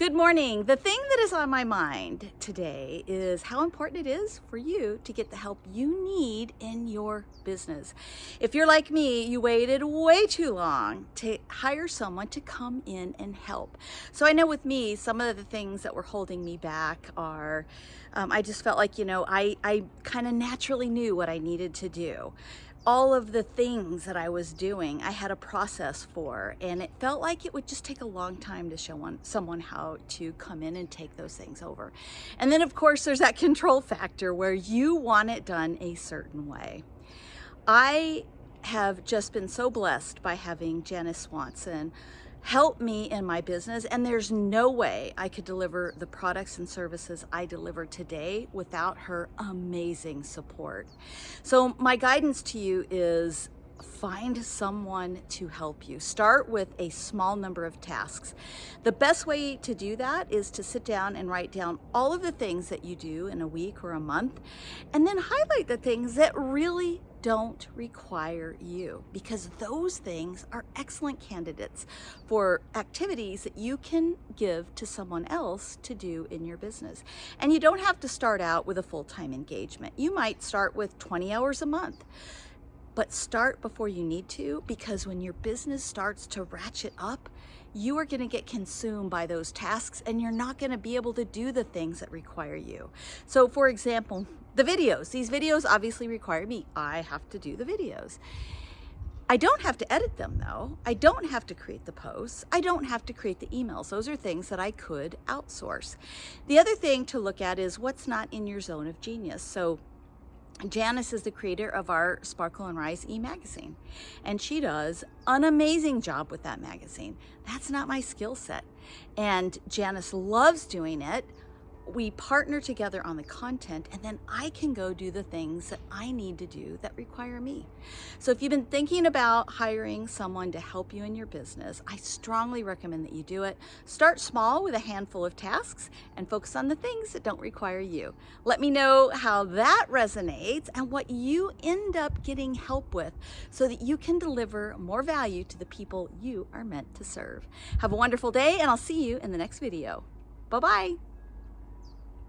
Good morning. The thing that is on my mind today is how important it is for you to get the help you need in your business. If you're like me, you waited way too long to hire someone to come in and help. So I know with me, some of the things that were holding me back are um, I just felt like, you know, I, I kind of naturally knew what I needed to do all of the things that I was doing, I had a process for, and it felt like it would just take a long time to show one, someone how to come in and take those things over. And then, of course, there's that control factor where you want it done a certain way. I have just been so blessed by having Janice Swanson help me in my business and there's no way I could deliver the products and services I deliver today without her amazing support. So my guidance to you is find someone to help you. Start with a small number of tasks. The best way to do that is to sit down and write down all of the things that you do in a week or a month, and then highlight the things that really don't require you because those things are excellent candidates for activities that you can give to someone else to do in your business. And you don't have to start out with a full-time engagement. You might start with 20 hours a month but start before you need to because when your business starts to ratchet up, you are going to get consumed by those tasks and you're not going to be able to do the things that require you. So for example, the videos. These videos obviously require me. I have to do the videos. I don't have to edit them though. I don't have to create the posts. I don't have to create the emails. Those are things that I could outsource. The other thing to look at is what's not in your zone of genius. So Janice is the creator of our Sparkle and Rise e-magazine, and she does an amazing job with that magazine. That's not my skill set, and Janice loves doing it we partner together on the content and then I can go do the things that I need to do that require me. So if you've been thinking about hiring someone to help you in your business, I strongly recommend that you do it. Start small with a handful of tasks and focus on the things that don't require you. Let me know how that resonates and what you end up getting help with so that you can deliver more value to the people you are meant to serve. Have a wonderful day and I'll see you in the next video. Bye-bye.